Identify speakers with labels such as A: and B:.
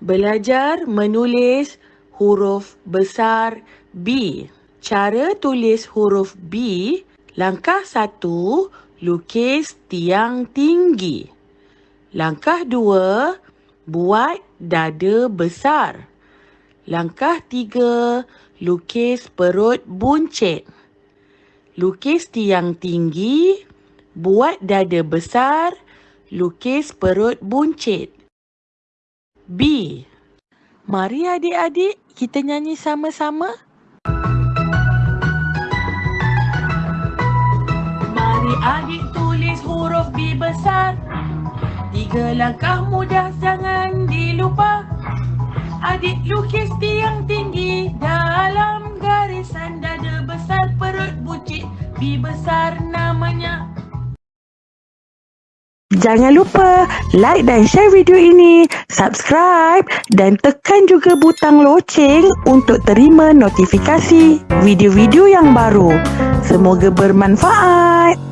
A: Belajar menulis huruf besar B. Cara tulis huruf B, langkah satu, lukis tiang tinggi. Langkah dua, buat dada besar. Langkah tiga, lukis perut buncit. Lukis tiang tinggi, buat dada besar, lukis perut buncit. B. Mari adik-adik kita nyanyi sama-sama. Mari adik tulis huruf B besar. Tiga langkah mudah jangan dilupa. Adik lukis tiang tinggi dalam garisan dada besar perut buncit. B besar namanya. Jangan lupa like dan share video ini, subscribe dan tekan juga butang loceng untuk terima notifikasi video-video yang baru. Semoga bermanfaat.